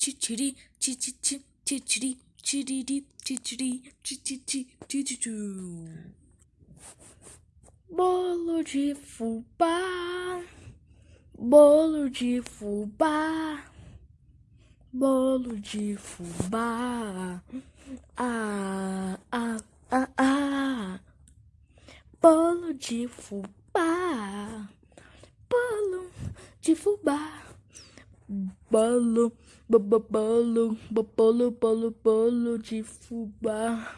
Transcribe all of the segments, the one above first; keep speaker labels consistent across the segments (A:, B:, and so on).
A: titiri, tititi, titiri, tiriri, titiri, tititi, tititu. Bolo de fubá, bolo de fubá, bolo de fubá. Ah, ah, ah, ah. Bolo de fubá, bolo de fubá. Bolo, bolo, bolo, bolo, bolo, de fubá.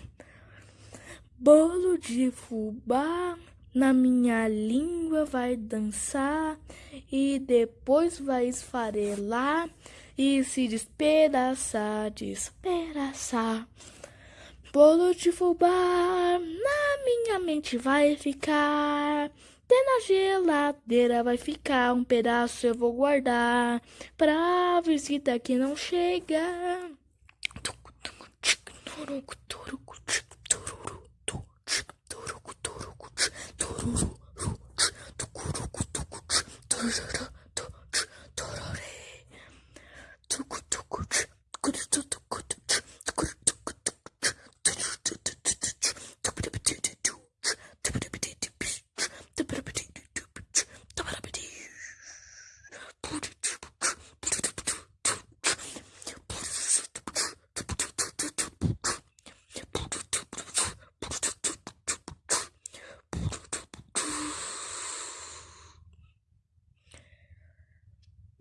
A: Bolo de fubá na minha língua vai dançar e depois vai esfarelar e se despedaçar, despedaçar. Bolo de fubá na minha mente vai ficar. Até na geladeira vai ficar um pedaço eu vou guardar pra visita que não chega.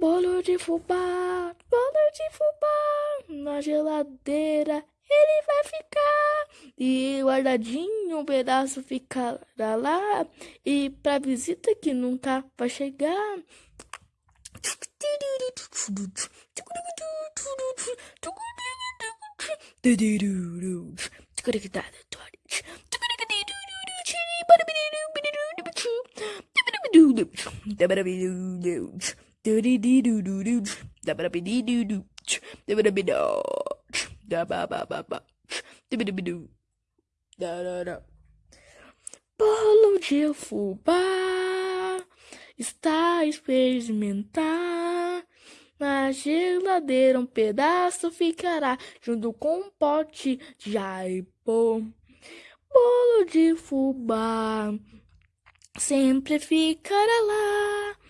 A: Bolo de fubá, bolo de fubá, na geladeira ele vai ficar. E guardadinho um pedaço ficará lá. E pra visita que nunca vai chegar. Bolo de fubá está a experimentar. Na geladeira um pedaço ficará junto com um pote de aipô. Bolo de fubá sempre ficará lá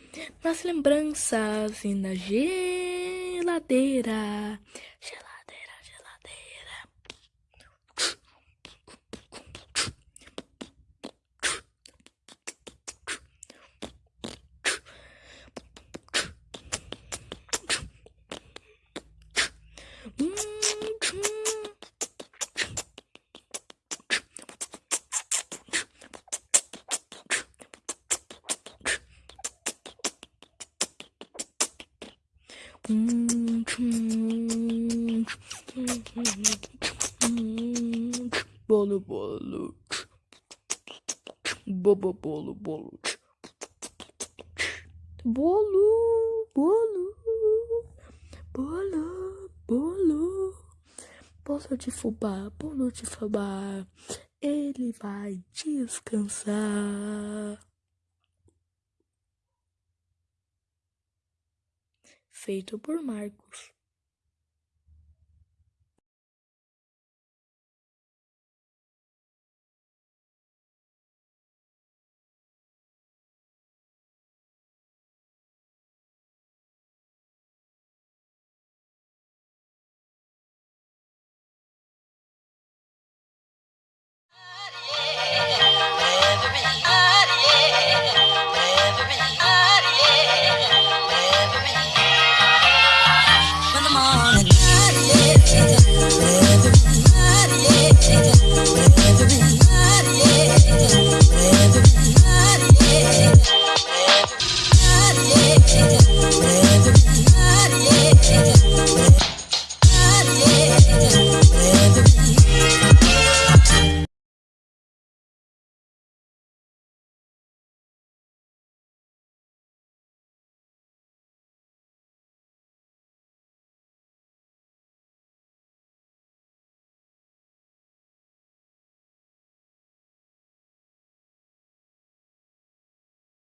A: nas lembranças e na geladeira. Geladeira. Bolo, bolo. Bobo, bolo, bolo. Bolo, bolo. Bolo, bolo. Bolo de fubá, bolo de fubá. Ele vai descansar. Feito por Marcos.